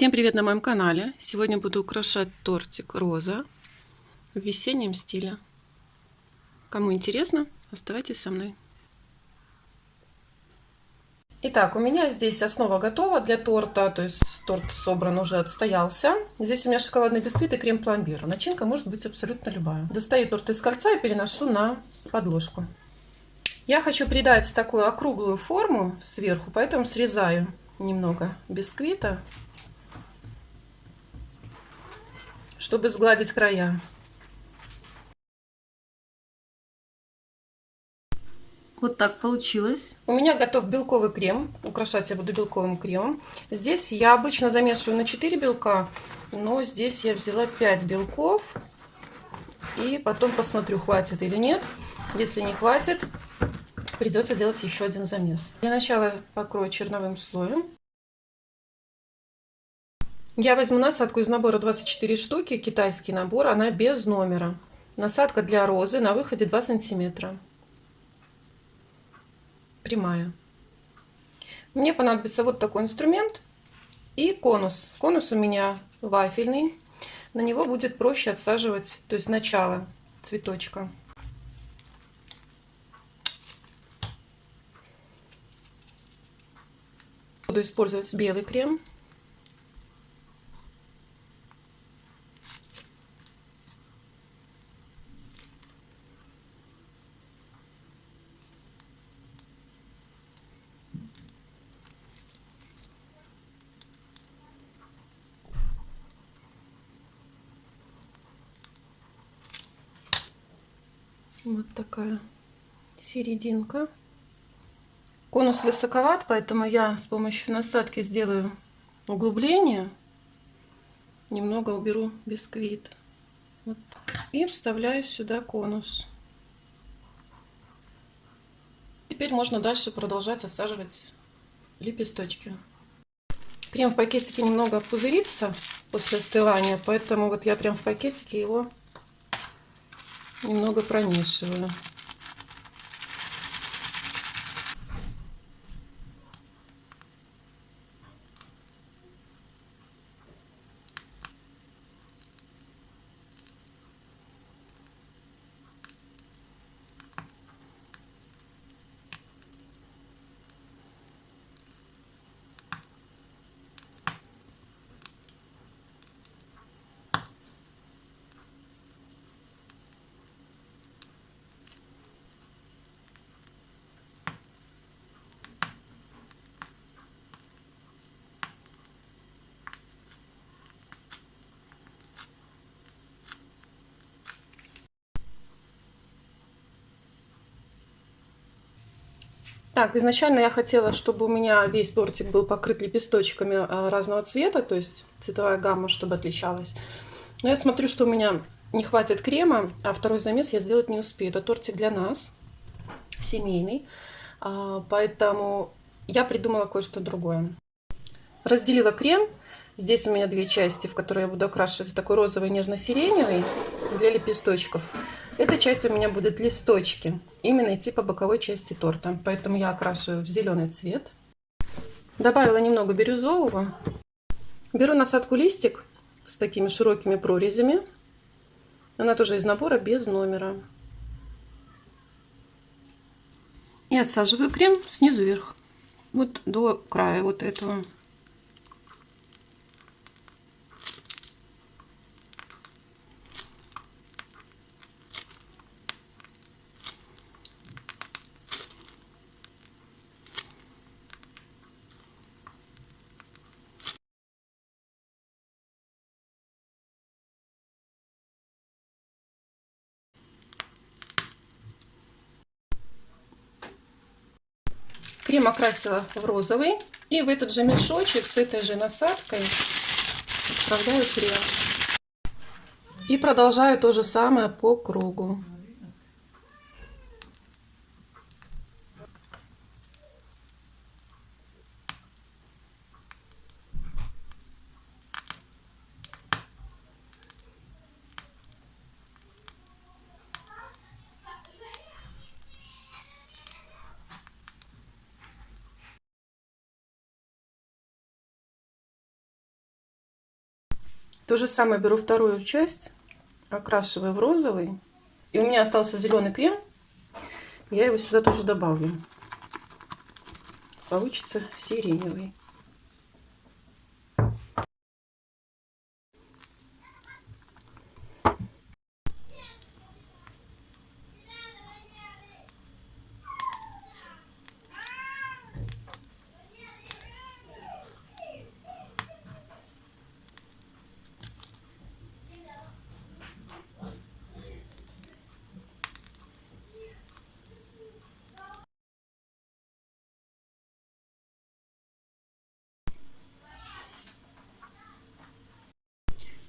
Всем привет на моем канале! Сегодня буду украшать тортик роза в весеннем стиле. Кому интересно, оставайтесь со мной. Итак, у меня здесь основа готова для торта, то есть торт собран уже отстоялся. Здесь у меня шоколадный бисквит и крем-пломбир. Начинка может быть абсолютно любая. Достаю торт из кольца и переношу на подложку. Я хочу придать такую округлую форму сверху, поэтому срезаю немного бисквита чтобы сгладить края. Вот так получилось. У меня готов белковый крем. Украшать я буду белковым кремом. Здесь я обычно замешиваю на 4 белка, но здесь я взяла 5 белков. И потом посмотрю, хватит или нет. Если не хватит, придется делать еще один замес. Для начала покрою черновым слоем. Я возьму насадку из набора 24 штуки, китайский набор, она без номера. Насадка для розы на выходе 2 сантиметра. Прямая. Мне понадобится вот такой инструмент и конус. Конус у меня вафельный. На него будет проще отсаживать, то есть начало цветочка. Буду использовать белый крем. Вот такая серединка. Конус высоковат, поэтому я с помощью насадки сделаю углубление. Немного уберу бисквит. Вот. И вставляю сюда конус. Теперь можно дальше продолжать отсаживать лепесточки. Крем в пакетике немного пузырится после остывания, поэтому вот я прям в пакетике его немного промешиваю. Так, изначально я хотела, чтобы у меня весь тортик был покрыт лепесточками а, разного цвета, то есть цветовая гамма, чтобы отличалась. Но я смотрю, что у меня не хватит крема, а второй замес я сделать не успею. Это тортик для нас, семейный, а, поэтому я придумала кое-что другое. Разделила крем. Здесь у меня две части, в которые я буду окрашивать такой розовый нежно-сиреневый для лепесточков. Эта часть у меня будет листочки, именно идти по боковой части торта. Поэтому я окрашиваю в зеленый цвет. Добавила немного бирюзового. Беру насадку листик с такими широкими прорезями. Она тоже из набора без номера. И отсаживаю крем снизу вверх. Вот до края вот этого. Крем окрасила в розовый. И в этот же мешочек с этой же насадкой отправляю крем. И продолжаю то же самое по кругу. То же самое беру вторую часть, окрашиваю в розовый. И у меня остался зеленый крем. Я его сюда тоже добавлю. Получится сиреневый.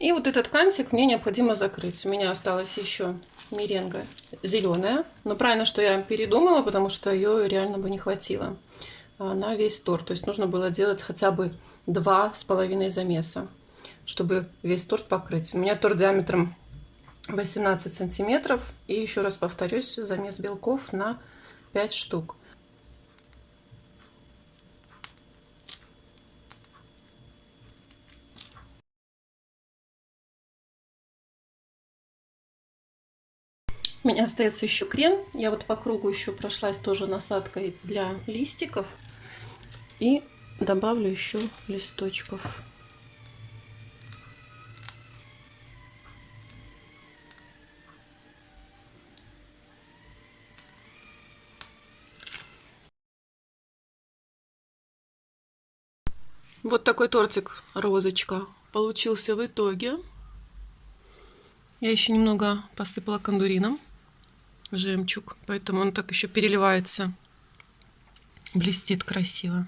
И вот этот кантик мне необходимо закрыть. У меня осталась еще меренга зеленая. Но правильно, что я передумала, потому что ее реально бы не хватило на весь торт. То есть нужно было делать хотя бы два с половиной замеса, чтобы весь торт покрыть. У меня торт диаметром 18 сантиметров. И еще раз повторюсь, замес белков на 5 штук. У меня остается еще крем. Я вот по кругу еще прошлась тоже насадкой для листиков. И добавлю еще листочков. Вот такой тортик розочка получился в итоге. Я еще немного посыпала кондурином жемчуг, поэтому он так еще переливается, блестит красиво.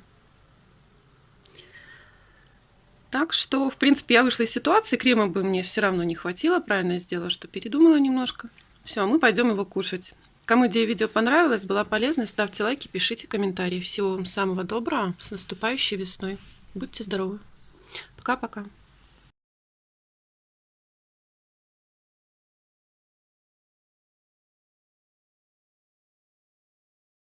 Так что, в принципе, я вышла из ситуации, крема бы мне все равно не хватило, правильно я сделала, что передумала немножко. Все, мы пойдем его кушать. Кому идея видео понравилась, была полезной, ставьте лайки, пишите комментарии. Всего вам самого доброго, с наступающей весной. Будьте здоровы. Пока-пока.